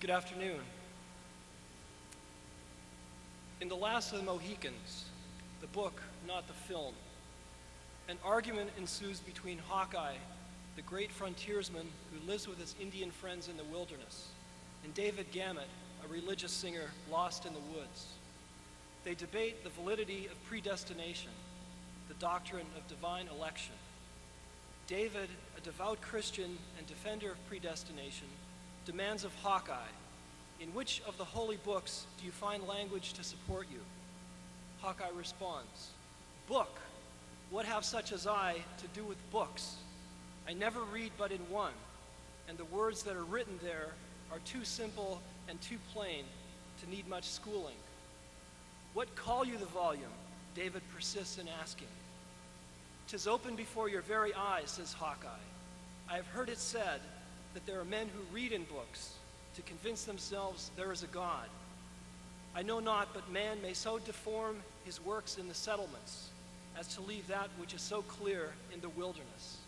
Good afternoon. In The Last of the Mohicans, the book, not the film, an argument ensues between Hawkeye, the great frontiersman who lives with his Indian friends in the wilderness, and David Gamut, a religious singer lost in the woods. They debate the validity of predestination, the doctrine of divine election. David, a devout Christian and defender of predestination, demands of Hawkeye, in which of the holy books do you find language to support you? Hawkeye responds, Book, what have such as I to do with books? I never read but in one, and the words that are written there are too simple and too plain to need much schooling. What call you the volume? David persists in asking. Tis open before your very eyes, says Hawkeye. I have heard it said that there are men who read in books to convince themselves there is a God. I know not, but man may so deform his works in the settlements as to leave that which is so clear in the wilderness.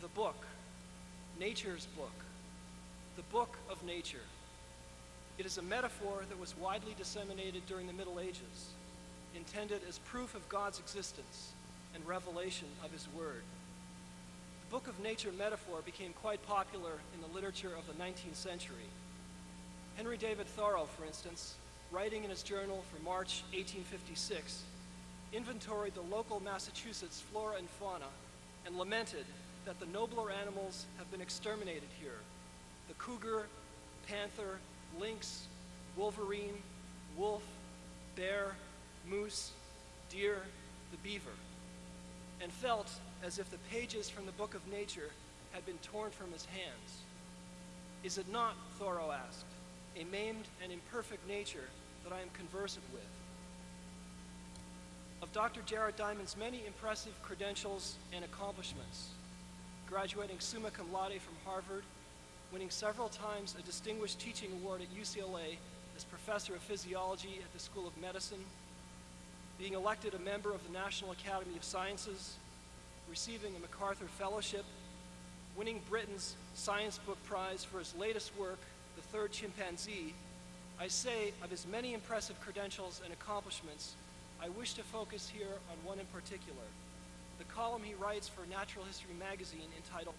The book, nature's book, the book of nature. It is a metaphor that was widely disseminated during the Middle Ages, intended as proof of God's existence and revelation of his word. The book of nature metaphor became quite popular in the literature of the 19th century. Henry David Thoreau, for instance, writing in his journal for March 1856, inventoried the local Massachusetts flora and fauna and lamented that the nobler animals have been exterminated here. The cougar, panther, lynx, wolverine, wolf, bear, moose, deer, the beaver, and felt as if the pages from the book of nature had been torn from his hands. Is it not, Thoreau asked, a maimed and imperfect nature that I am conversant with? Of Dr. Jared Diamond's many impressive credentials and accomplishments, graduating summa cum laude from Harvard, winning several times a Distinguished Teaching Award at UCLA as Professor of Physiology at the School of Medicine, being elected a member of the National Academy of Sciences, receiving a MacArthur Fellowship, winning Britain's Science Book Prize for his latest work, The Third Chimpanzee, I say of his many impressive credentials and accomplishments, I wish to focus here on one in particular, the column he writes for Natural History magazine entitled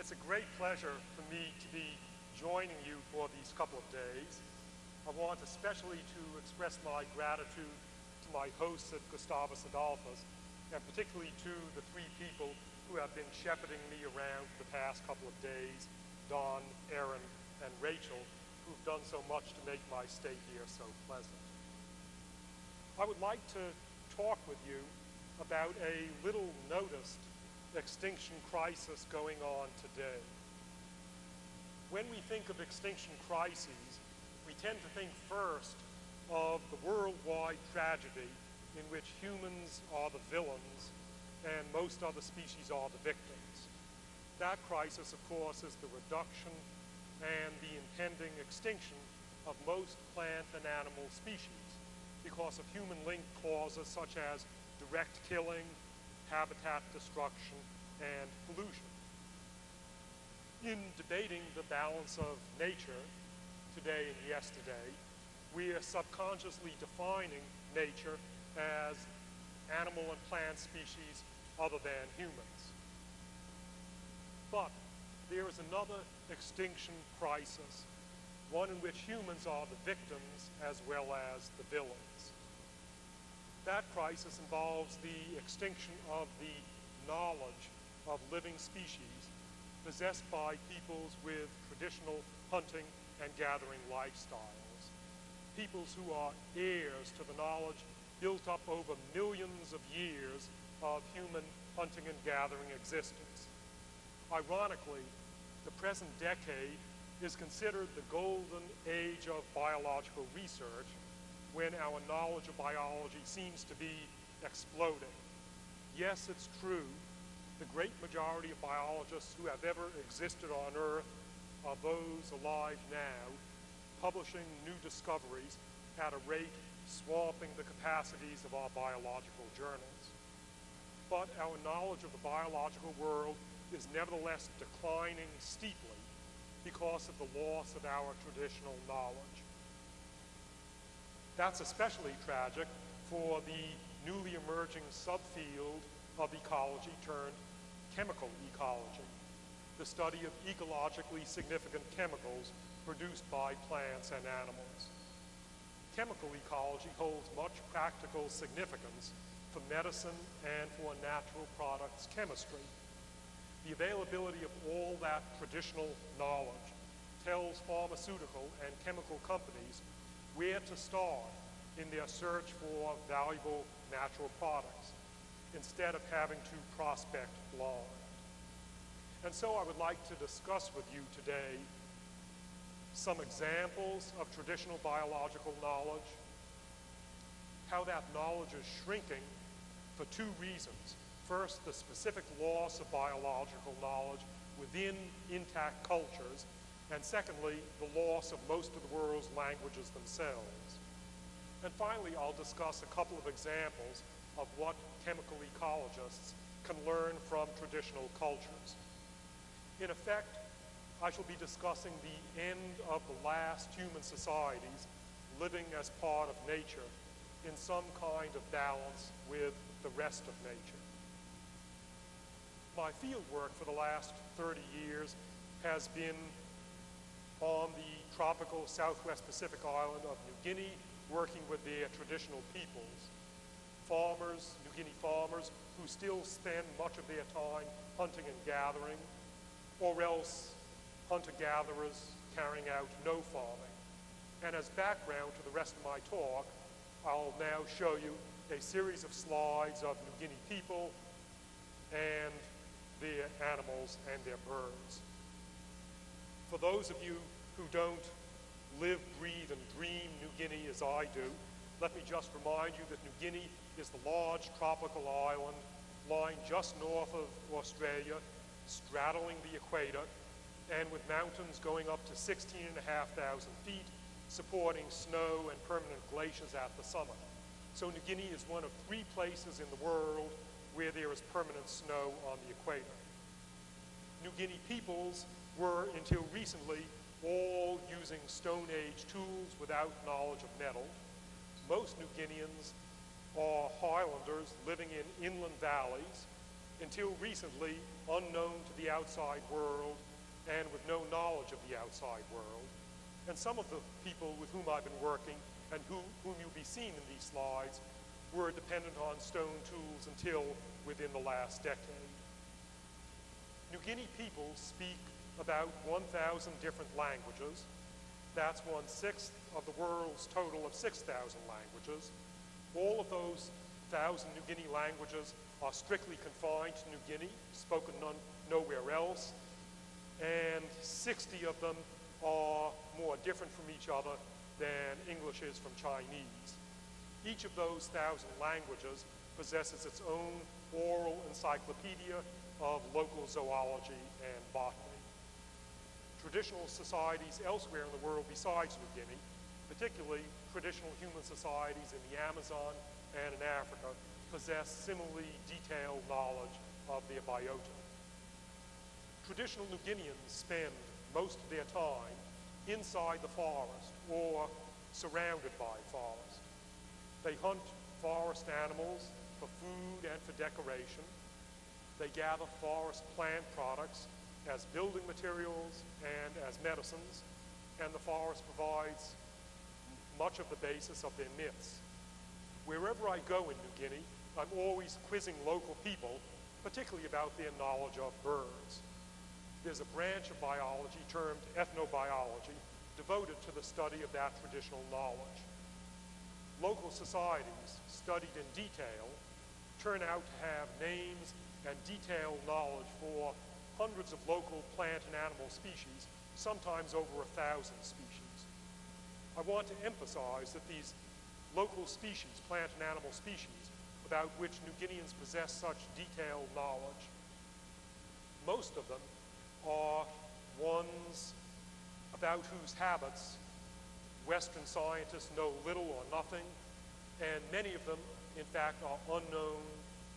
It's a great pleasure for me to be joining you for these couple of days. I want especially to express my gratitude to my hosts at Gustavus Adolphus, and particularly to the three people who have been shepherding me around for the past couple of days, Don, Aaron, and Rachel, who've done so much to make my stay here so pleasant. I would like to talk with you about a little noticed extinction crisis going on today. When we think of extinction crises, we tend to think first of the worldwide tragedy in which humans are the villains and most other species are the victims. That crisis, of course, is the reduction and the impending extinction of most plant and animal species because of human-linked causes such as direct killing, habitat destruction, and pollution. In debating the balance of nature today and yesterday, we are subconsciously defining nature as animal and plant species other than humans. But there is another extinction crisis, one in which humans are the victims as well as the villains. That crisis involves the extinction of the knowledge of living species possessed by peoples with traditional hunting and gathering lifestyles. Peoples who are heirs to the knowledge built up over millions of years of human hunting and gathering existence. Ironically, the present decade is considered the golden age of biological research when our knowledge of biology seems to be exploding. Yes, it's true, the great majority of biologists who have ever existed on Earth are those alive now, publishing new discoveries at a rate swamping the capacities of our biological journals. But our knowledge of the biological world is nevertheless declining steeply because of the loss of our traditional knowledge. That's especially tragic for the newly emerging subfield of ecology turned chemical ecology, the study of ecologically significant chemicals produced by plants and animals. Chemical ecology holds much practical significance for medicine and for natural products chemistry. The availability of all that traditional knowledge tells pharmaceutical and chemical companies where to start in their search for valuable natural products instead of having to prospect blind. And so I would like to discuss with you today some examples of traditional biological knowledge, how that knowledge is shrinking for two reasons. First, the specific loss of biological knowledge within intact cultures, and secondly, the loss of most of the world's languages themselves. And finally, I'll discuss a couple of examples of what chemical ecologists can learn from traditional cultures. In effect, I shall be discussing the end of the last human societies living as part of nature in some kind of balance with the rest of nature. My field work for the last 30 years has been on the tropical southwest Pacific island of New Guinea working with their traditional peoples. Farmers, New Guinea farmers, who still spend much of their time hunting and gathering, or else hunter-gatherers carrying out no farming. And as background to the rest of my talk, I'll now show you a series of slides of New Guinea people and their animals and their birds. For those of you who don't live, breathe, and dream New Guinea as I do, let me just remind you that New Guinea is the large tropical island lying just north of Australia, straddling the equator, and with mountains going up to 16,500 feet, supporting snow and permanent glaciers at the summit. So New Guinea is one of three places in the world where there is permanent snow on the equator. New Guinea peoples were, until recently, all using Stone Age tools without knowledge of metal. Most New Guineans are highlanders living in inland valleys, until recently unknown to the outside world and with no knowledge of the outside world. And some of the people with whom I've been working and who, whom you'll be seeing in these slides were dependent on stone tools until within the last decade. New Guinea people speak about 1,000 different languages. That's one-sixth of the world's total of 6,000 languages. All of those thousand New Guinea languages are strictly confined to New Guinea, spoken none, nowhere else, and 60 of them are more different from each other than English is from Chinese. Each of those thousand languages possesses its own oral encyclopedia of local zoology and botany. Traditional societies elsewhere in the world besides New Guinea, particularly traditional human societies in the Amazon and in Africa, possess similarly detailed knowledge of their biota. Traditional New Guineans spend most of their time inside the forest or surrounded by forest. They hunt forest animals for food and for decoration. They gather forest plant products as building materials and as medicines, and the forest provides much of the basis of their myths. Wherever I go in New Guinea, I'm always quizzing local people, particularly about their knowledge of birds. There's a branch of biology termed ethnobiology devoted to the study of that traditional knowledge. Local societies, studied in detail, turn out to have names and detailed knowledge for hundreds of local plant and animal species, sometimes over a thousand species. I want to emphasize that these local species, plant and animal species, about which New Guineans possess such detailed knowledge, most of them are ones about whose habits Western scientists know little or nothing, and many of them, in fact, are unknown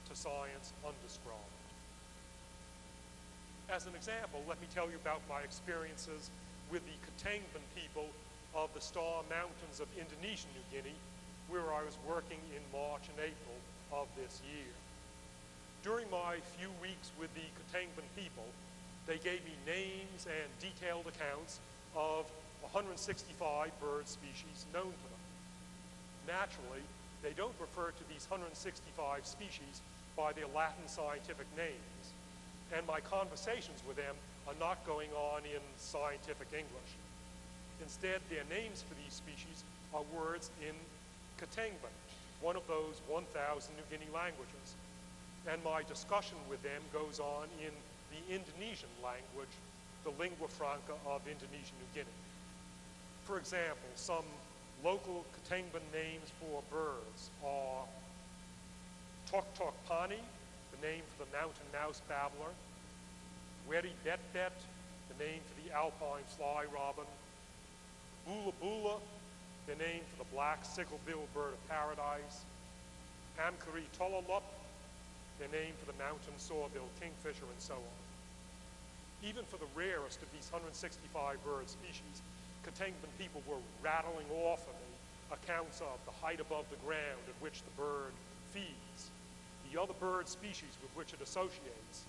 to science, undescribed. As an example, let me tell you about my experiences with the Ketengban people of the Star Mountains of Indonesian New Guinea, where I was working in March and April of this year. During my few weeks with the Ketengban people, they gave me names and detailed accounts of 165 bird species known to them. Naturally, they don't refer to these 165 species by their Latin scientific names, and my conversations with them are not going on in scientific English. Instead, their names for these species are words in Ketengban, one of those 1,000 New Guinea languages. And my discussion with them goes on in the Indonesian language, the lingua franca of Indonesian New Guinea. For example, some local Ketengban names for birds are Tok Tok Pani, name for the mountain mouse babbler, Weri Bet Bet, the name for the alpine fly robin, Bula Bula, the name for the black sickle-billed bird of paradise, Amkari Tololop, the name for the mountain saw-billed kingfisher, and so on. Even for the rarest of these 165 bird species, Ketengban people were rattling off of me accounts of the height above the ground at which the bird feeds, the other bird species with which it associates,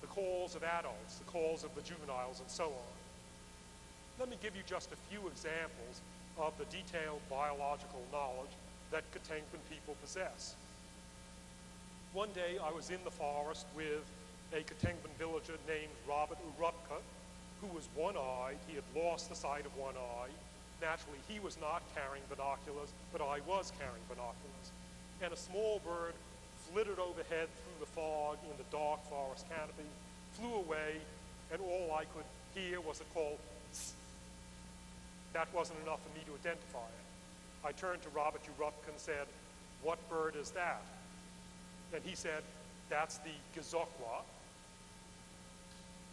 the calls of adults, the calls of the juveniles, and so on. Let me give you just a few examples of the detailed biological knowledge that Ketengban people possess. One day I was in the forest with a Ketengban villager named Robert Urupka, who was one-eyed. He had lost the sight of one eye. Naturally, he was not carrying binoculars, but I was carrying binoculars. And a small bird flitted overhead through the fog in the dark forest canopy, flew away, and all I could hear was a call. That wasn't enough for me to identify it. I turned to Robert Urupka and said, what bird is that? And he said, that's the Gazokwa.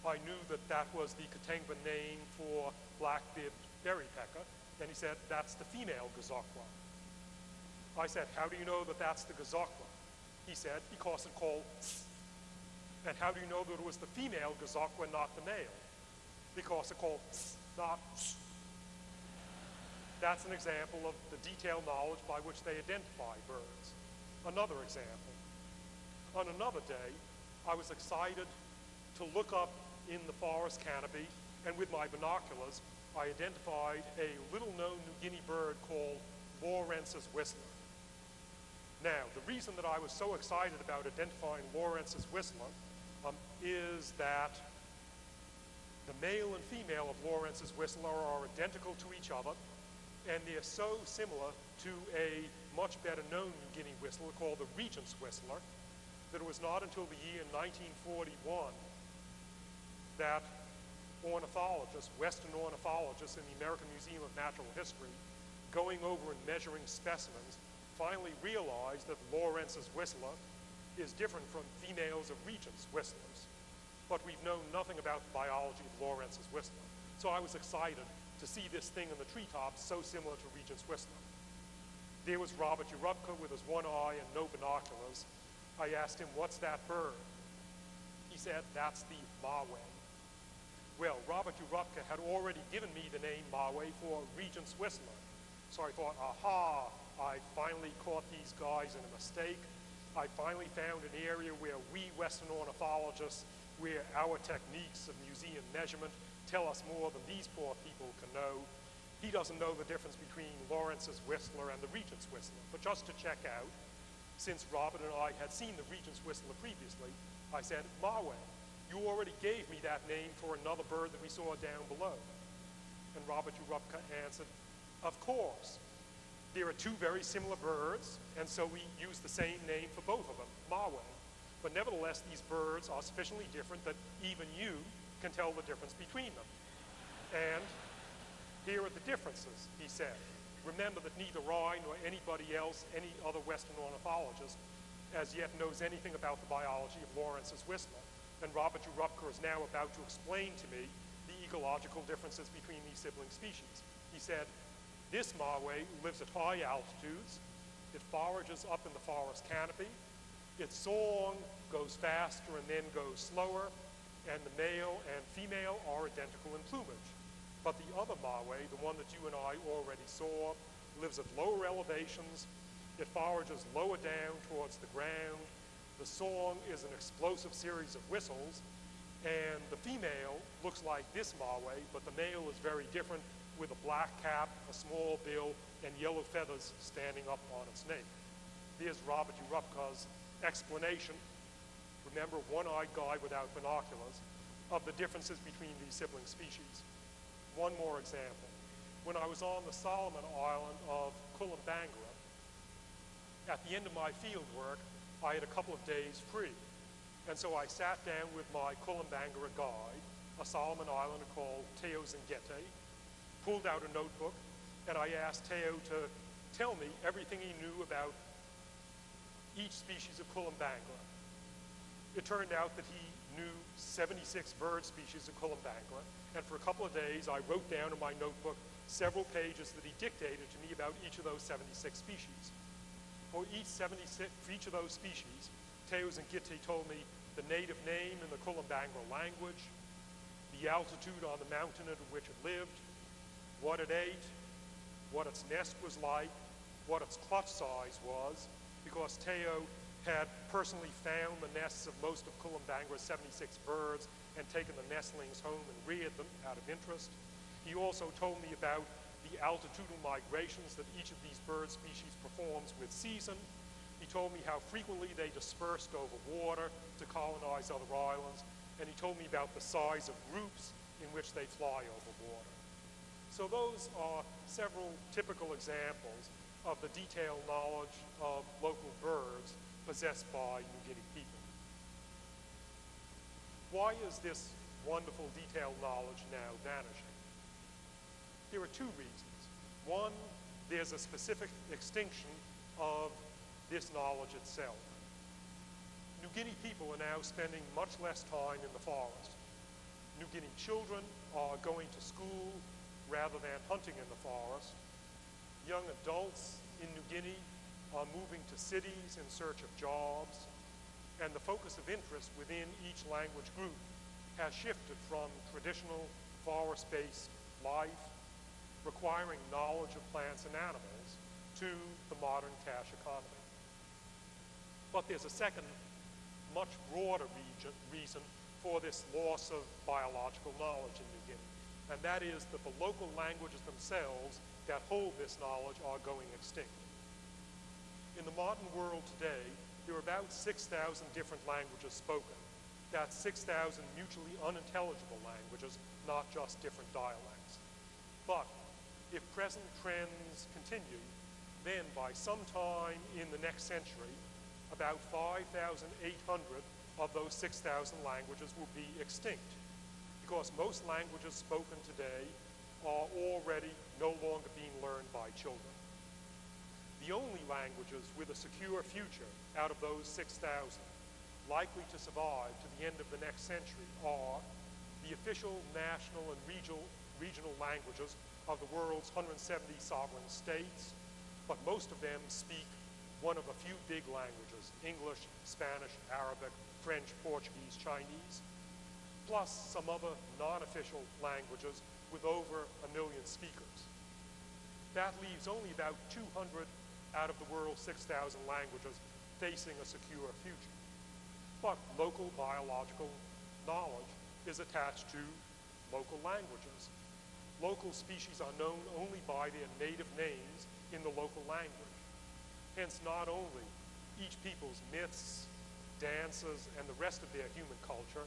I knew that that was the Ketengban name for black-bibbed berrypecker. And he said, that's the female Gazokwa. I said, how do you know that that's the Gazokwa? He said, because it called. And how do you know that it was the female Gazakwa, not the male? Because it called not. That's an example of the detailed knowledge by which they identify birds. Another example. On another day, I was excited to look up in the forest canopy, and with my binoculars, I identified a little-known New Guinea bird called Lawrence's whistler. Now, the reason that I was so excited about identifying Lawrence's whistler um, is that the male and female of Lawrence's whistler are identical to each other, and they're so similar to a much better known New Guinea whistler called the Regent's Whistler, that it was not until the year 1941 that ornithologists, Western ornithologists in the American Museum of Natural History, going over and measuring specimens, finally realized that Lawrence's whistler is different from females of Regent's whistlers. But we've known nothing about the biology of Lawrence's whistler. So I was excited to see this thing in the treetops so similar to Regent's whistler. There was Robert Urupka with his one eye and no binoculars. I asked him, what's that bird? He said, that's the Mawe. Well, Robert Urupka had already given me the name Mawe for Regent's Whistler. So I thought, aha, I finally caught these guys in a mistake. I finally found an area where we Western ornithologists, where our techniques of museum measurement tell us more than these poor people can know. He doesn't know the difference between Lawrence's Whistler and the Regent's Whistler. But just to check out, since Robert and I had seen the Regent's Whistler previously, I said, Mawe, you already gave me that name for another bird that we saw down below. And Robert Urupka answered, of course. There are two very similar birds, and so we use the same name for both of them, Mawe. But nevertheless, these birds are sufficiently different that even you can tell the difference between them. And here are the differences, he said. Remember that neither I nor anybody else, any other Western ornithologist, as yet knows anything about the biology of Lawrence's whistler. And Robert Urupka is now about to explain to me the ecological differences between these sibling species. He said, this Mawe lives at high altitudes. It forages up in the forest canopy. Its song goes faster and then goes slower, and the male and female are identical in plumage. But the other Mawe, the one that you and I already saw, lives at lower elevations. It forages lower down towards the ground. The song is an explosive series of whistles, and the female looks like this Mawe, but the male is very different with a black cap, a small bill, and yellow feathers standing up on its nape. There's Robert Urupka's explanation, remember one-eyed guy without binoculars, of the differences between these sibling species. One more example. When I was on the Solomon Island of Kolombangara, at the end of my field work, I had a couple of days free. And so I sat down with my Kolombangara guide, a Solomon Islander called Teo Zingete, pulled out a notebook, and I asked Teo to tell me everything he knew about each species of Kolombangara. It turned out that he knew 76 bird species of Kolombangara, and for a couple of days I wrote down in my notebook several pages that he dictated to me about each of those 76 species. For each 76, for each of those species, Teo Zingete told me the native name in the Kolombangara language, the altitude on the mountain at which it lived, what it ate, what its nest was like, what its clutch size was, because Teo had personally found the nests of most of Kolombangara's 76 birds and taken the nestlings home and reared them out of interest. He also told me about the altitudinal migrations that each of these bird species performs with season. He told me how frequently they dispersed over water to colonize other islands, and he told me about the size of groups in which they fly over. So those are several typical examples of the detailed knowledge of local birds possessed by New Guinea people. Why is this wonderful detailed knowledge now vanishing? There are two reasons. One, there's a specific extinction of this knowledge itself. New Guinea people are now spending much less time in the forest. New Guinea children are going to school rather than hunting in the forest. Young adults in New Guinea are moving to cities in search of jobs, and the focus of interest within each language group has shifted from traditional forest-based life, requiring knowledge of plants and animals, to the modern cash economy. But there's a second, much broader region, reason for this loss of biological knowledge in New Guinea and that is that the local languages themselves that hold this knowledge are going extinct. In the modern world today, there are about 6,000 different languages spoken. That's 6,000 mutually unintelligible languages, not just different dialects. But if present trends continue, then by some time in the next century, about 5,800 of those 6,000 languages will be extinct because most languages spoken today are already no longer being learned by children. The only languages with a secure future out of those 6,000 likely to survive to the end of the next century are the official national and regional, regional languages of the world's 170 sovereign states, but most of them speak one of a few big languages, English, Spanish, Arabic, French, Portuguese, Chinese, plus some other non-official languages with over a million speakers. That leaves only about 200 out of the world's 6,000 languages facing a secure future. But local biological knowledge is attached to local languages. Local species are known only by their native names in the local language. Hence, not only each people's myths, dances, and the rest of their human culture,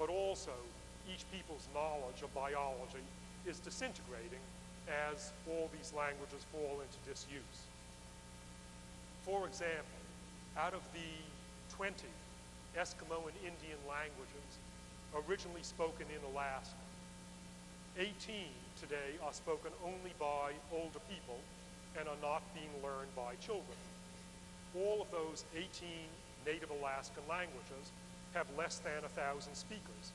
but also each people's knowledge of biology is disintegrating as all these languages fall into disuse. For example, out of the 20 Eskimo and Indian languages originally spoken in Alaska, 18 today are spoken only by older people and are not being learned by children. All of those 18 native Alaskan languages have less than 1,000 speakers.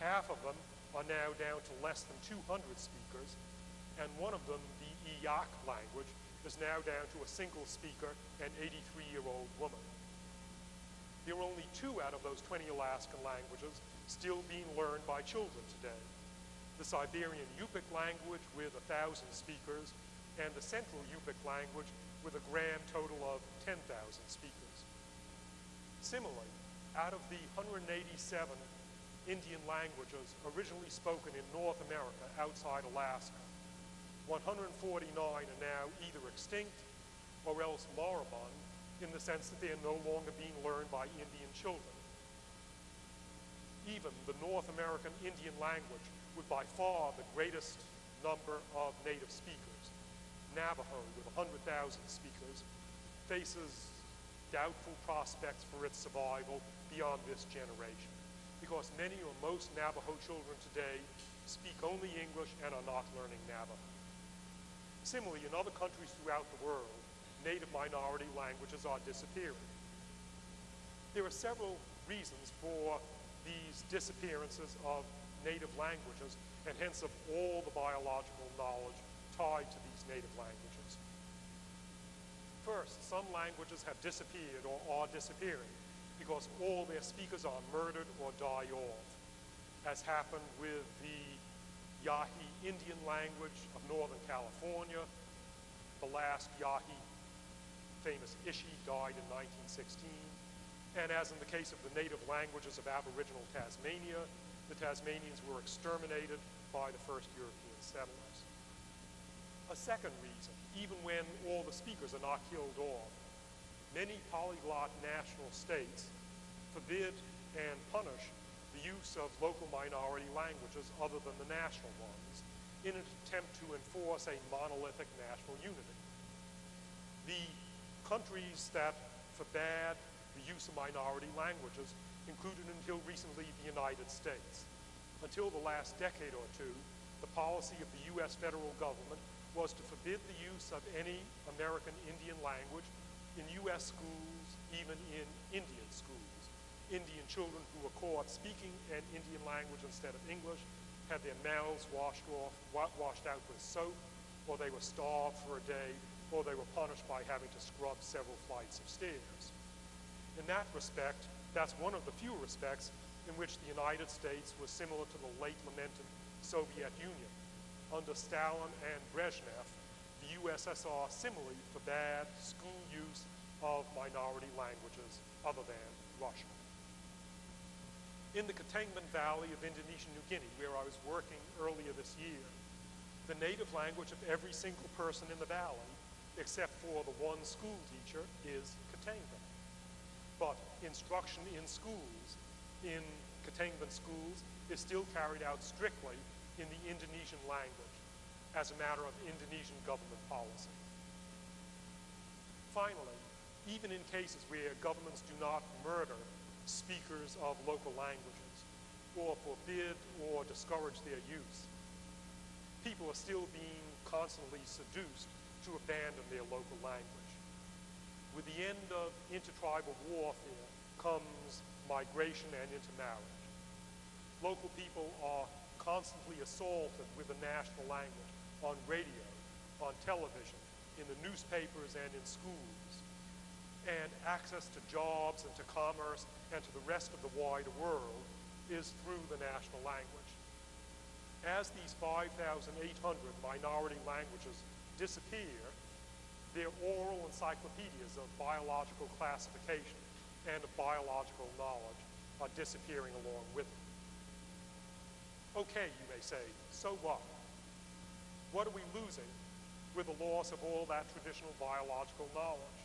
Half of them are now down to less than 200 speakers, and one of them, the Eyak language, is now down to a single speaker, an 83-year-old woman. There are only two out of those 20 Alaskan languages still being learned by children today. The Siberian Yupik language with 1,000 speakers, and the Central Yupik language with a grand total of 10,000 speakers. Similarly, out of the 187 Indian languages originally spoken in North America outside Alaska, 149 are now either extinct or else moribund in the sense that they are no longer being learned by Indian children. Even the North American Indian language with by far the greatest number of native speakers, Navajo with 100,000 speakers, faces doubtful prospects for its survival beyond this generation because many or most Navajo children today speak only English and are not learning Navajo. Similarly, in other countries throughout the world, native minority languages are disappearing. There are several reasons for these disappearances of native languages and hence of all the biological knowledge tied to these native languages. First, some languages have disappeared or are disappearing because all their speakers are murdered or die off, as happened with the Yahi Indian language of Northern California. The last Yahi, famous Ishi, died in 1916. And as in the case of the native languages of Aboriginal Tasmania, the Tasmanians were exterminated by the first European settlers. A second reason, even when all the speakers are not killed off, many polyglot national states forbid and punish the use of local minority languages other than the national ones in an attempt to enforce a monolithic national unity. The countries that forbade the use of minority languages included until recently the United States. Until the last decade or two, the policy of the U.S. federal government was to forbid the use of any American Indian language in U.S. schools, even in Indian schools. Indian children who were caught speaking an Indian language instead of English had their mouths washed off, washed out with soap, or they were starved for a day, or they were punished by having to scrub several flights of stairs. In that respect, that's one of the few respects in which the United States was similar to the late lamented Soviet Union. Under Stalin and Brezhnev, the USSR similarly forbade school use of minority languages other than Russian in the Ketengban Valley of Indonesian New Guinea, where I was working earlier this year, the native language of every single person in the valley, except for the one school teacher, is Ketengban. But instruction in schools, in Ketengban schools, is still carried out strictly in the Indonesian language as a matter of Indonesian government policy. finally, even in cases where governments do not murder speakers of local languages or forbid or discourage their use, people are still being constantly seduced to abandon their local language. With the end of intertribal warfare comes migration and intermarriage. Local people are constantly assaulted with the national language on radio, on television, in the newspapers and in schools. And access to jobs and to commerce and to the rest of the wider world is through the national language. As these 5,800 minority languages disappear, their oral encyclopedias of biological classification and of biological knowledge are disappearing along with them. Okay, you may say, so what? What are we losing with the loss of all that traditional biological knowledge?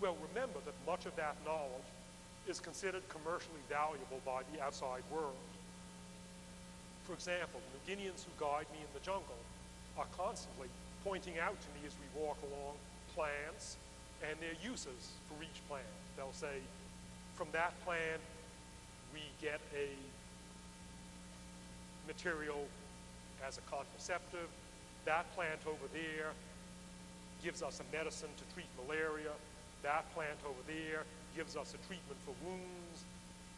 Well, remember that much of that knowledge is considered commercially valuable by the outside world. For example, the New Guineans who guide me in the jungle are constantly pointing out to me as we walk along plants and their uses for each plant. They'll say, from that plant, we get a material as a contraceptive. That plant over there gives us a medicine to treat malaria. That plant over there gives us a treatment for wounds.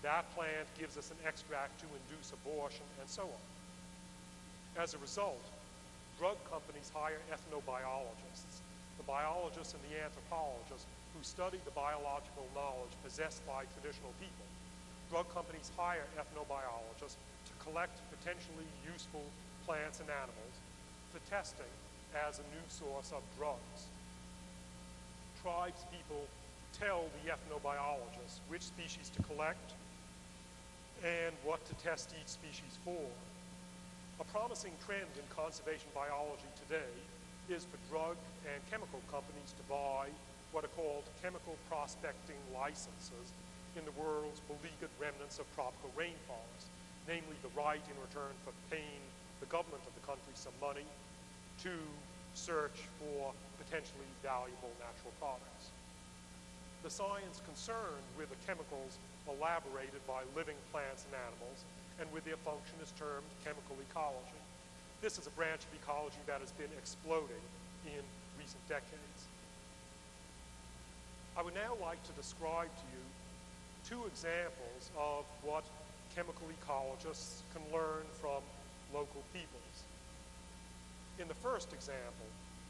That plant gives us an extract to induce abortion, and so on. As a result, drug companies hire ethnobiologists, the biologists and the anthropologists who study the biological knowledge possessed by traditional people. Drug companies hire ethnobiologists collect potentially useful plants and animals for testing as a new source of drugs. Tribespeople tell the ethnobiologists which species to collect and what to test each species for. A promising trend in conservation biology today is for drug and chemical companies to buy what are called chemical prospecting licenses in the world's beleaguered remnants of tropical rainforests, namely the right in return for paying the government of the country some money to search for potentially valuable natural products. The science concerned with the chemicals elaborated by living plants and animals and with their function is termed chemical ecology. This is a branch of ecology that has been exploding in recent decades. I would now like to describe to you two examples of what chemical ecologists can learn from local peoples. In the first example,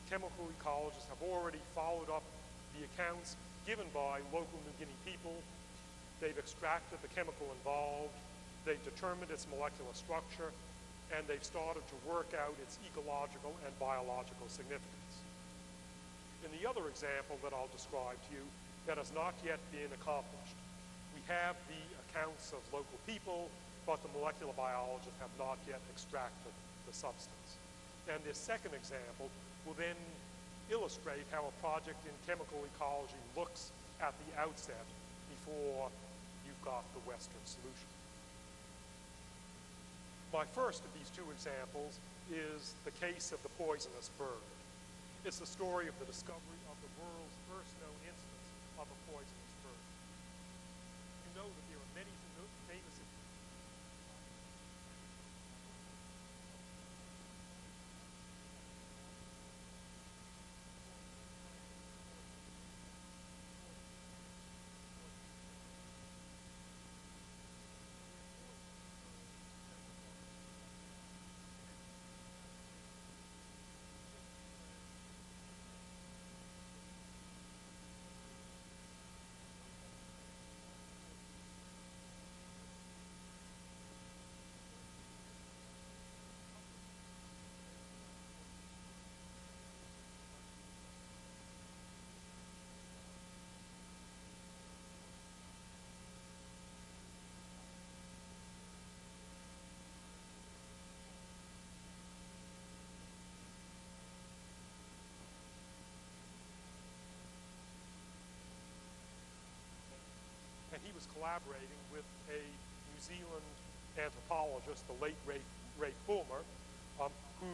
chemical ecologists have already followed up the accounts given by local New Guinea people. They've extracted the chemical involved, they've determined its molecular structure, and they've started to work out its ecological and biological significance. In the other example that I'll describe to you that has not yet been accomplished, we have the accounts of local people, but the molecular biologists have not yet extracted the substance. And this second example will then illustrate how a project in chemical ecology looks at the outset before you've got the Western solution. My first of these two examples is the case of the poisonous bird. It's the story of the discovery of the world's first known instance of a poisonous bird. You know that there are many famous and he was collaborating with a New Zealand anthropologist, the late Ray, Ray Bulmer, um, who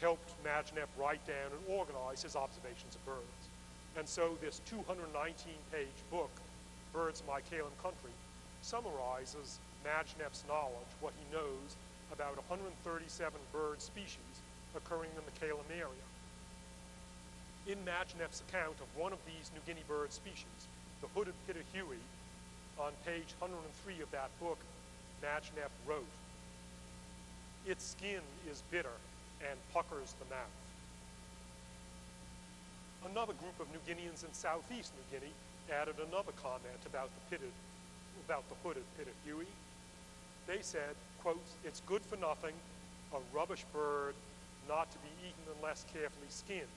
helped Majnep write down and organize his observations of birds. And so this 219-page book, Birds of My Kalam Country, summarizes Majnep's knowledge, what he knows about 137 bird species occurring in the Kalam area. In Majnep's account of one of these New Guinea bird species, the hooded pitohui, on page 103 of that book, Majnep wrote, Its skin is bitter and puckers the mouth. Another group of New Guineans in southeast New Guinea added another comment about the pitted, about the hooded pitohui. They said, quote, it's good for nothing, a rubbish bird not to be eaten unless carefully skinned,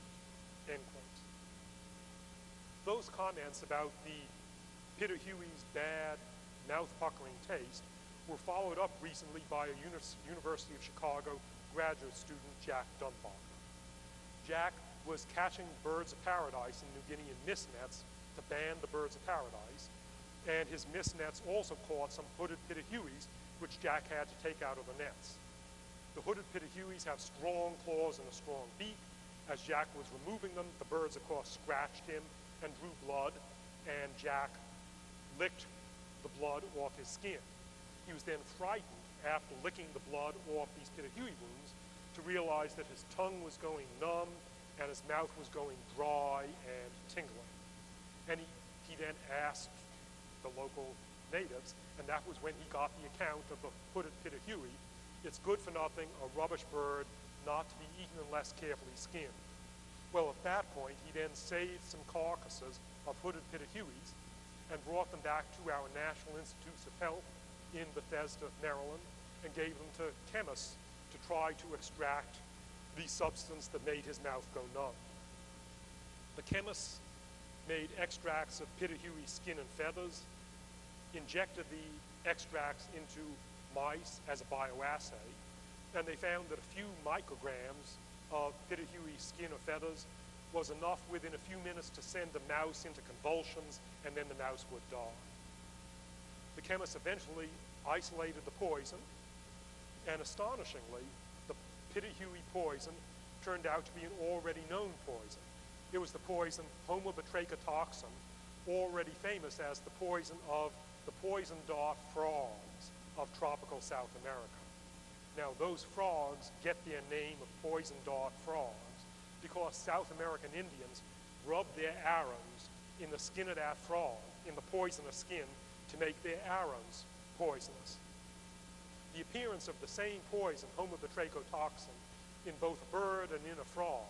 end quote. Those comments about the pitohui's bad, mouth-puckering taste were followed up recently by a Uni- University of Chicago graduate student, Jack Dumbacher. Jack was catching birds of paradise in New Guinea in mist nets to ban the birds of paradise, and his mist nets also caught some hooded pitohuis, which Jack had to take out of the nets. The hooded pitohuis have strong claws and a strong beak. As Jack was removing them, the birds, of course, scratched him and drew blood, and Jack licked the blood off his skin. He was then frightened after licking the blood off these pitohui wounds to realize that his tongue was going numb and his mouth was going dry and tingling. And he, he then asked the local natives, and that was when he got the account of the hooded pitohui. It's good for nothing, a rubbish bird, not to be eaten unless carefully skinned. Well, at that point, he then saved some carcasses of hooded pitohuis and brought them back to our National Institutes of Health in Bethesda, Maryland, and gave them to chemists to try to extract the substance that made his mouth go numb. The chemists made extracts of pitohui skin and feathers, injected the extracts into mice as a bioassay, and they found that a few micrograms of pitohui skin or feathers was enough within a few minutes to send the mouse into convulsions, and then the mouse would die. The chemists eventually isolated the poison, and astonishingly, the pitohui poison turned out to be an already known poison. It was the poison homobatrachotoxin, already famous as the poison of the poison dart frogs of tropical South America. Now, those frogs get their name of poison dart frogs because South American Indians rub their arrows in the skin of that frog, in the poisonous skin, to make their arrows poisonous. The appearance of the same poison, homobatrachotoxin, in both a bird and in a frog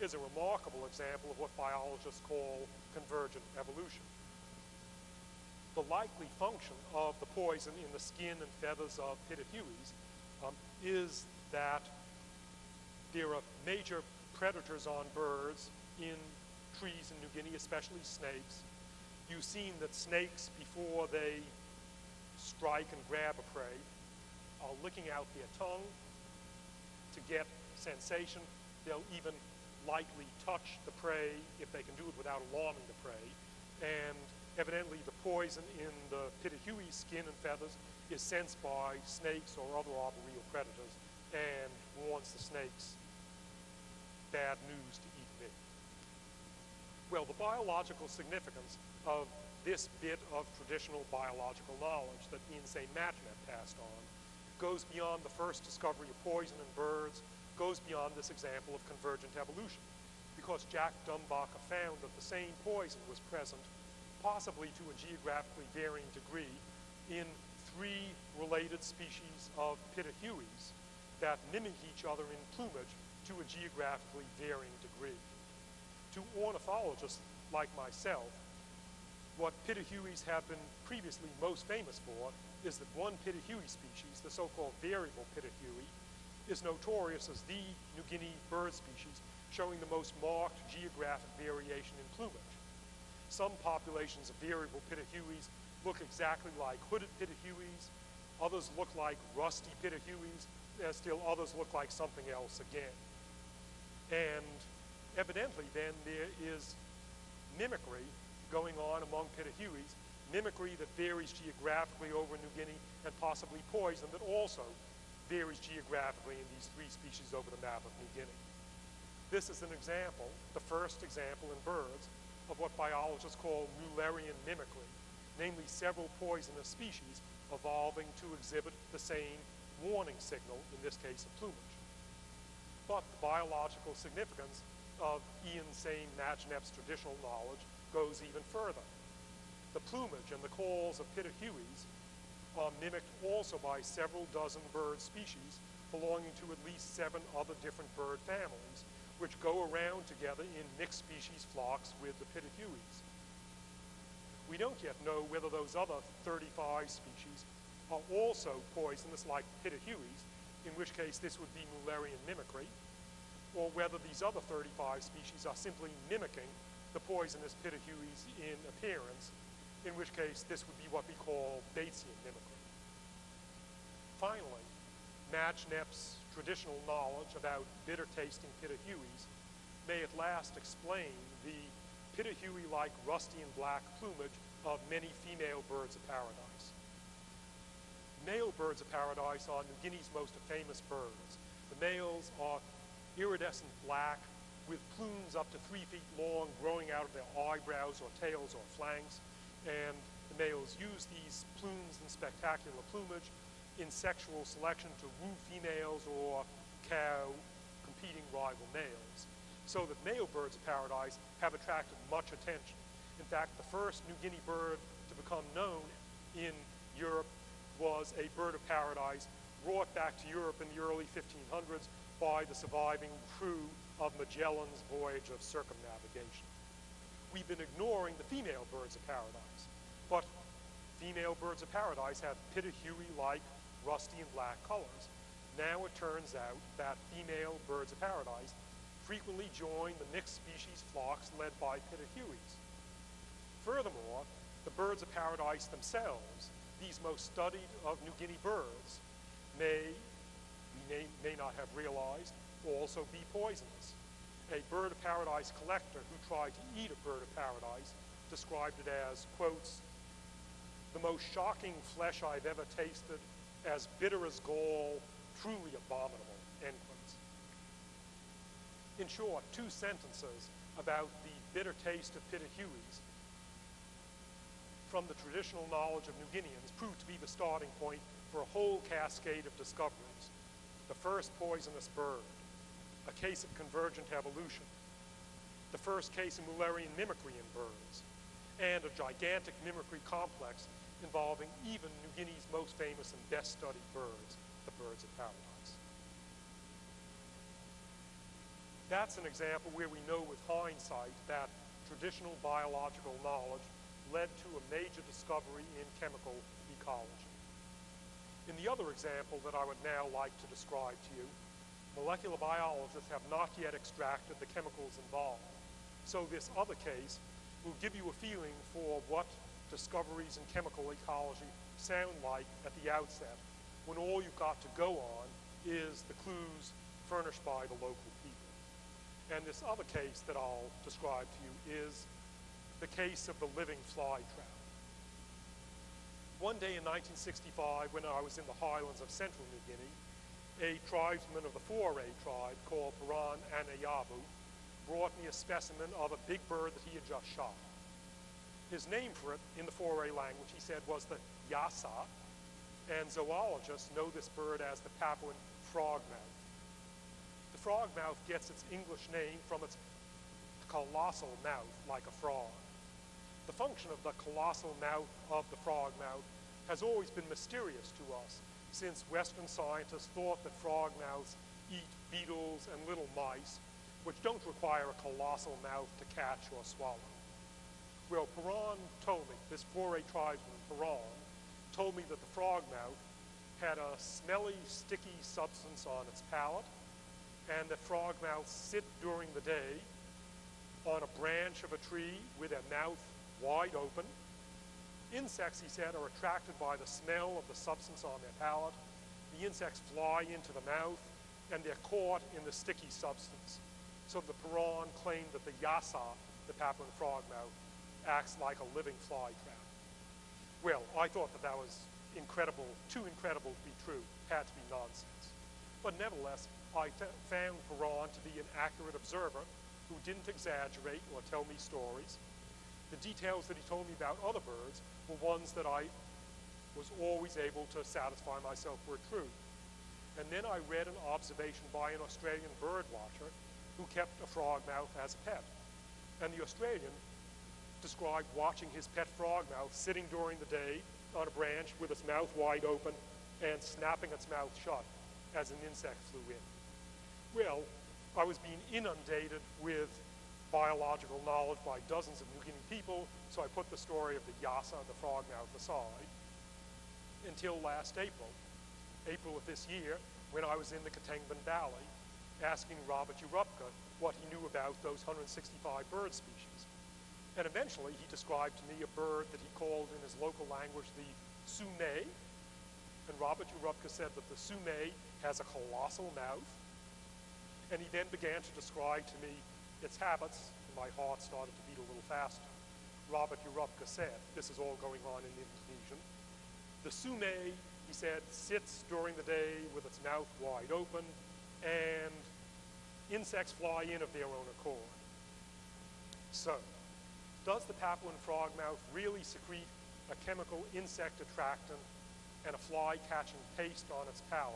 is a remarkable example of what biologists call convergent evolution. The likely function of the poison in the skin and feathers of pitohuis um, is that there are major predators on birds in trees in New Guinea, especially snakes. You've seen that snakes, before they strike and grab a prey, are licking out their tongue to get sensation. They'll even lightly touch the prey if they can do it without alarming the prey. And evidently the poison in the pitohui skin and feathers is sensed by snakes or other arboreal predators and warns the snakes bad news to eat me. Well, the biological significance of this bit of traditional biological knowledge that Saem Majnep passed on goes beyond the first discovery of poison in birds, goes beyond this example of convergent evolution, because Jack Dumbacher found that the same poison was present, possibly to a geographically varying degree, in three related species of pitohuis that mimic each other in plumage to a geographically varying degree. To ornithologists like myself, what pitohuis have been previously most famous for is that one pitohui species, the so-called variable pitohui, is notorious as the New Guinea bird species showing the most marked geographic variation in plumage. Some populations of variable pitohuis look exactly like hooded pitohuis, others look like rusty pitohuis, and still others look like something else again. And evidently then there is mimicry going on among pitohuis, mimicry that varies geographically over New Guinea, and possibly poison that also varies geographically in these three species over the map of New Guinea. This is an example, the first example in birds, of what biologists call Mullerian mimicry, namely several poisonous species evolving to exhibit the same warning signal, in this case of plumage. But the biological significance of Ian Saem Majnep's traditional knowledge goes even further. The plumage and the calls of pitohuis are mimicked also by several dozen bird species belonging to at least seven other different bird families, which go around together in mixed species flocks with the pitohuis. We don't yet know whether those other 35 species are also poisonous like pitohuis, in which case this would be Mullerian mimicry, or whether these other 35 species are simply mimicking the poisonous pitohuis in appearance, in which case this would be what we call Batesian mimicry. Finally, Majnep's traditional knowledge about bitter-tasting pitohuis may at last explain the pitohui-like rusty and black plumage of many female birds of paradise. Male birds of paradise are New Guinea's most famous birds. The males are iridescent black with plumes up to three feet long growing out of their eyebrows or tails or flanks, and the males use these plumes and spectacular plumage in sexual selection to woo females or cow competing rival males, so that male birds of paradise have attracted much attention. In fact, the first New Guinea bird to become known in Europe was a bird of paradise brought back to Europe in the early 1500s by the surviving crew of Magellan's voyage of circumnavigation. We've been ignoring the female birds of paradise, but female birds of paradise have pitohui-like rusty and black colors. Now it turns out that female birds of paradise frequently join the mixed species flocks led by pitohuis. Furthermore, the birds of paradise themselves, these most studied of New Guinea birds, may, may, may not have realized, also be poisonous. A bird of paradise collector who tried to eat a bird of paradise described it as, quotes, the most shocking flesh I've ever tasted, as bitter as gall, truly abominable, end quotes. In short, two sentences about the bitter taste of pitohuis from the traditional knowledge of New Guineans proved to be the starting point for a whole cascade of discoveries. The first poisonous bird, a case of convergent evolution, the first case of Mullerian mimicry in birds, and a gigantic mimicry complex involving even New Guinea's most famous and best studied birds, the birds of paradise. That's an example where we know with hindsight that traditional biological knowledge led to a major discovery in chemical ecology. In the other example that I would now like to describe to you, molecular biologists have not yet extracted the chemicals involved. So this other case will give you a feeling for what discoveries in chemical ecology sound like at the outset when all you've got to go on is the clues furnished by the local people. And this other case that I'll describe to you is the case of the living fly trap. One day in 1965, when I was in the highlands of central New Guinea, a tribesman of the Fore tribe called Paran Anayabu brought me a specimen of a big bird that he had just shot. His name for it in the Fore language, he said, was the yasa, and zoologists know this bird as the Papuan frogmouth. The frogmouth gets its English name from its colossal mouth, like a frog. The function of the colossal mouth of the frog mouth has always been mysterious to us, since Western scientists thought that frog mouths eat beetles and little mice, which don't require a colossal mouth to catch or swallow. Well, Paran told me, this Fore tribesman, Paran, told me that the frog mouth had a smelly, sticky substance on its palate, and that frogmouths sit during the day on a branch of a tree with their mouth wide open. Insects, he said, are attracted by the smell of the substance on their palate. The insects fly into the mouth, and they're caught in the sticky substance. So the Paran claimed that the yasa, the Papuan frog mouth, acts like a living fly trap. Well, I thought that that was incredible, too incredible to be true, had to be nonsense. But nevertheless, I found Paran to be an accurate observer who didn't exaggerate or tell me stories. The details that he told me about other birds were ones that I was always able to satisfy myself were true. And then I read an observation by an Australian bird watcher who kept a frogmouth as a pet. And the Australian described watching his pet frogmouth sitting during the day on a branch with its mouth wide open and snapping its mouth shut as an insect flew in. Well, I was being inundated with biological knowledge by dozens of New Guinea people, so I put the story of the Yasa, the frog frogmouth, aside until last April, April of this year, when I was in the Ketengban Valley asking Robert Urupka what he knew about those 165 bird species. And eventually he described to me a bird that he called in his local language the sume. And Robert Urupka said that the sume has a colossal mouth. And he then began to describe to me its habits, my heart started to beat a little faster. Robert Urupka said, this is all going on in Indonesian, the sume, he said, sits during the day with its mouth wide open, and insects fly in of their own accord. So, does the Papuan frogmouth really secrete a chemical insect attractant and a fly-catching paste on its palate,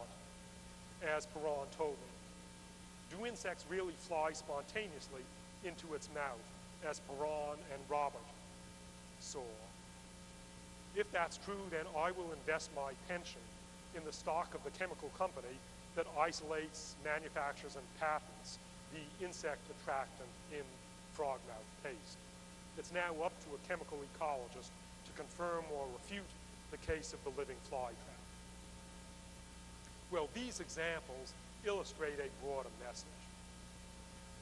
as Paran told me? Do insects really fly spontaneously into its mouth, as Paran and Robert saw? If that's true, then I will invest my pension in the stock of the chemical company that isolates, manufactures, and patents the insect attractant in frog mouth paste. It's now up to a chemical ecologist to confirm or refute the case of the living flytrap. Well, these examples illustrate a broader message.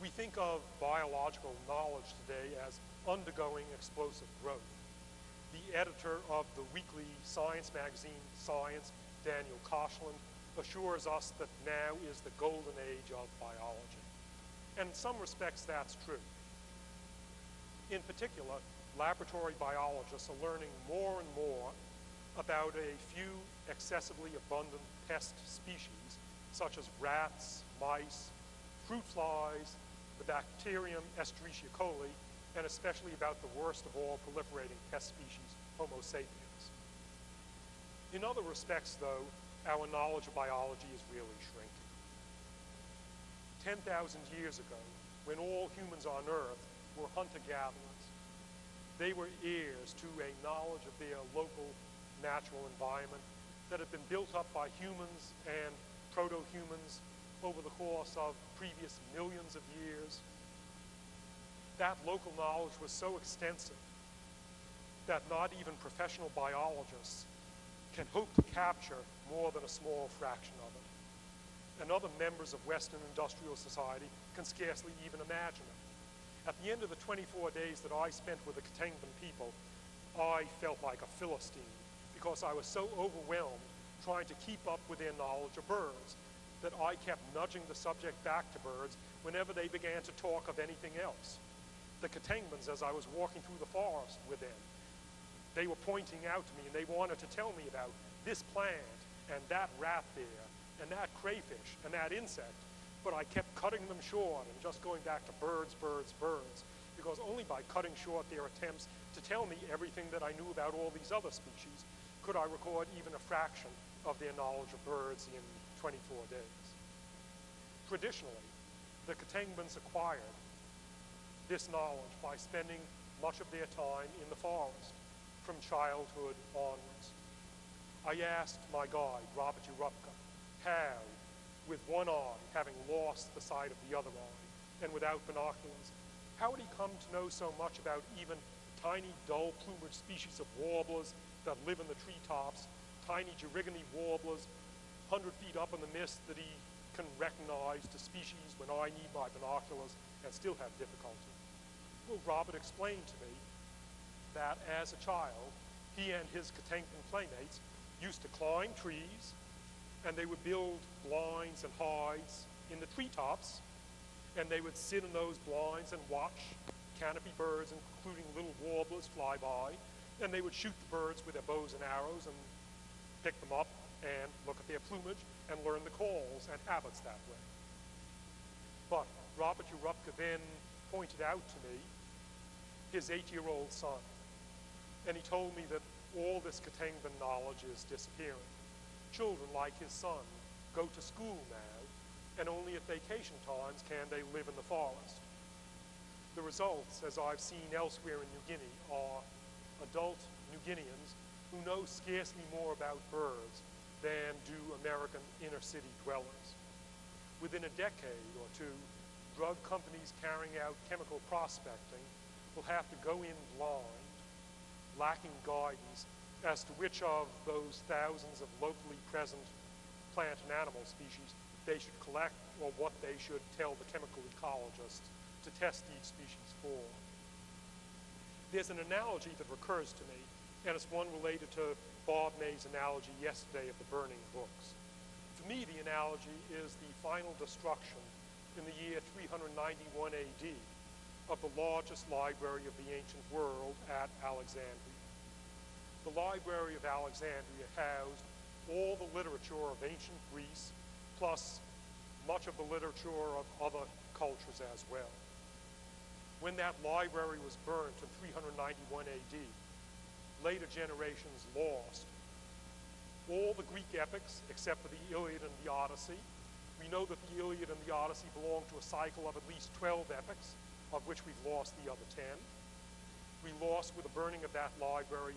We think of biological knowledge today as undergoing explosive growth the editor of the weekly science magazine, Science, Daniel Koshland, assures us that now is the golden age of biology. And in some respects, that's true. In particular, laboratory biologists are learning more and more about a few excessively abundant pest species, such as rats, mice, fruit flies, the bacterium Escherichia coli, and especially about the worst of all proliferating pest species, Homo sapiens. In other respects, though, our knowledge of biology is really shrinking. 10,000 years ago, when all humans on Earth were hunter-gatherers, they were heirs to a knowledge of their local natural environment that had been built up by humans and proto-humans over the course of previous millions of years that local knowledge was so extensive that not even professional biologists can hope to capture more than a small fraction of it. And other members of Western industrial society can scarcely even imagine it. At the end of the 24 days that I spent with the Ketengban people, I felt like a Philistine because I was so overwhelmed trying to keep up with their knowledge of birds that I kept nudging the subject back to birds whenever they began to talk of anything else the Ketengbans as I was walking through the forest with them. They were pointing out to me and they wanted to tell me about this plant and that rat there and that crayfish and that insect. But I kept cutting them short and just going back to birds, birds, birds. Because only by cutting short their attempts to tell me everything that I knew about all these other species could I record even a fraction of their knowledge of birds in 24 days. Traditionally, the Ketengbans acquired this knowledge by spending much of their time in the forest from childhood onwards. I asked my guide, Robert Urupka, how, with one eye, having lost the sight of the other eye, and without binoculars, how had he come to know so much about even tiny dull plumage species of warblers that live in the treetops, tiny Gerygone warblers, 100 feet up in the mist that he can recognize to species when I need my binoculars and still have difficulty. Well, Robert explained to me that as a child, he and his Ketengban playmates used to climb trees, and they would build blinds and hides in the treetops, and they would sit in those blinds and watch canopy birds, including little warblers, fly by, and they would shoot the birds with their bows and arrows and pick them up and look at their plumage and learn the calls and habits that way. But Robert Urupka then pointed out to me his eight-year-old son, and he told me that all this Ketengban knowledge is disappearing. Children like his son go to school now, and only at vacation times can they live in the forest. The results, as I've seen elsewhere in New Guinea, are adult New Guineans who know scarcely more about birds than do American inner city dwellers. Within a decade or two, drug companies carrying out chemical prospecting will have to go in blind, lacking guidance as to which of those thousands of locally present plant and animal species they should collect or what they should tell the chemical ecologist to test each species for. There's an analogy that recurs to me, and it's one related to Bob May's analogy yesterday of the burning books. For me, the analogy is the final destruction in the year 391 AD of the largest library of the ancient world at Alexandria. The Library of Alexandria housed all the literature of ancient Greece, plus much of the literature of other cultures as well. When that library was burnt in 391 AD, later generations lost all the Greek epics except for the Iliad and the Odyssey. We know that the Iliad and the Odyssey belong to a cycle of at least 12 epics, of which we've lost the other 10. We lost with the burning of that library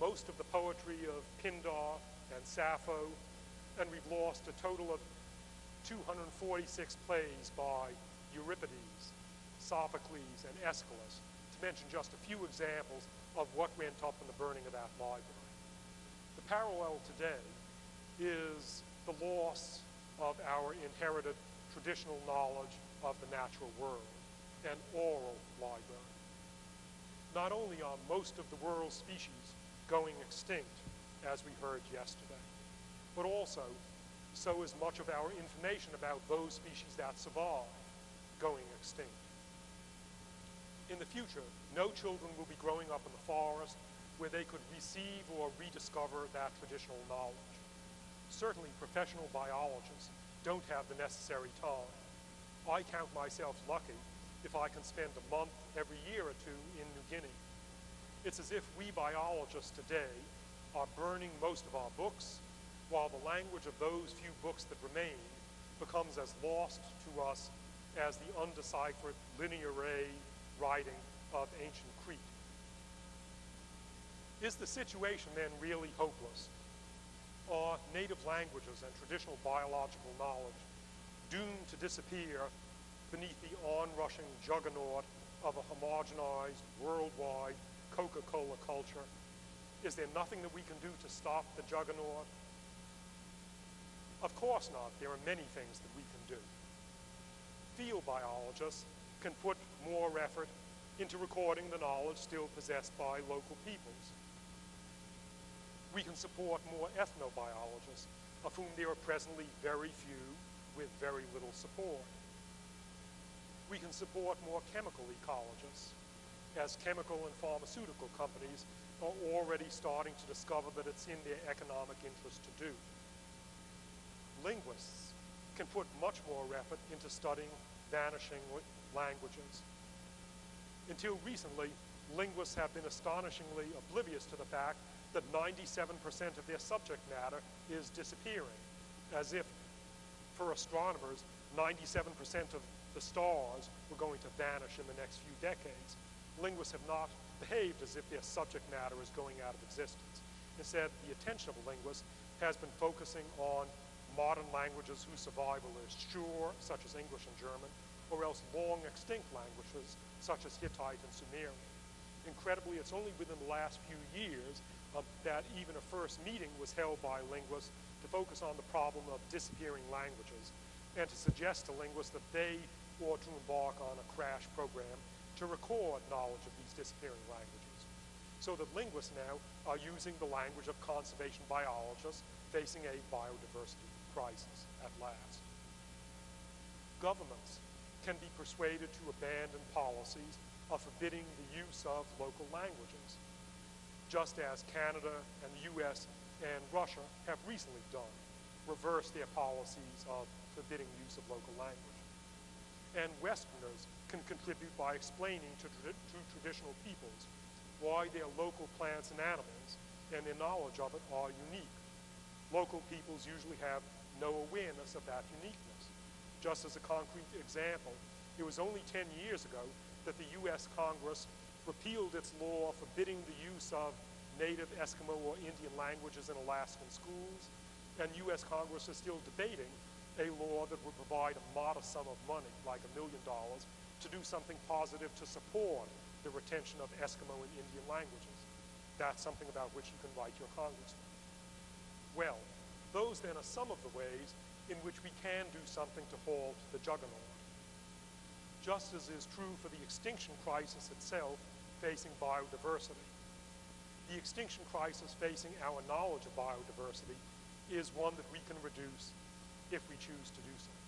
most of the poetry of Pindar and Sappho, and we've lost a total of 246 plays by Euripides, Sophocles, and Aeschylus, to mention just a few examples of what went up in the burning of that library. The parallel today is the loss of our inherited traditional knowledge of the natural world, an oral library. Not only are most of the world's species going extinct, as we heard yesterday, but also so is much of our information about those species that survive going extinct. In the future, no children will be growing up in the forest where they could receive or rediscover that traditional knowledge. Certainly, professional biologists don't have the necessary time. I count myself lucky if I can spend a month every year or two in New Guinea it's as if we biologists today are burning most of our books, while the language of those few books that remain becomes as lost to us as the undeciphered linear A writing of ancient Crete. Is the situation then really hopeless? Are native languages and traditional biological knowledge doomed to disappear beneath the onrushing juggernaut of a homogenized, worldwide Coca-Cola culture? Is there nothing that we can do to stop the juggernaut? Of course not. There are many things that we can do. Field biologists can put more effort into recording the knowledge still possessed by local peoples. We can support more ethnobiologists, of whom there are presently very few with very little support. We can support more chemical ecologists, as chemical and pharmaceutical companies are already starting to discover that it's in their economic interest to do. Linguists can put much more effort into studying vanishing languages. Until recently, linguists have been astonishingly oblivious to the fact that 97% of their subject matter is disappearing, as if, for astronomers, 97% of the stars were going to vanish in the next few decades linguists have not behaved as if their subject matter is going out of existence. Instead, the attention of a linguist has been focusing on modern languages whose survival is sure, such as English and German, or else long extinct languages such as Hittite and Sumerian. Incredibly, it's only within the last few years uh, that even a first meeting was held by linguists to focus on the problem of disappearing languages and to suggest to linguists that they ought to embark on a crash program to record knowledge of these disappearing languages. So that linguists now are using the language of conservation biologists facing a biodiversity crisis at last. Governments can be persuaded to abandon policies of forbidding the use of local languages, just as Canada and the US and Russia have recently done, reverse their policies of forbidding use of local language. and Westerners can contribute by explaining to, tradi- to traditional peoples why their local plants and animals and their knowledge of it are unique. Local peoples usually have no awareness of that uniqueness. Just as a concrete example, it was only 10 years ago that the U.S. Congress repealed its law forbidding the use of native Eskimo or Indian languages in Alaskan schools, and U.S. Congress is still debating a law that would provide a modest sum of money, like a million dollars, to do something positive to support the retention of Eskimo and Indian languages. That's something about which you can write your congressman. Well, those then are some of the ways in which we can do something to halt the juggernaut. Just as is true for the extinction crisis itself facing biodiversity. The extinction crisis facing our knowledge of biodiversity is one that we can reduce if we choose to do so.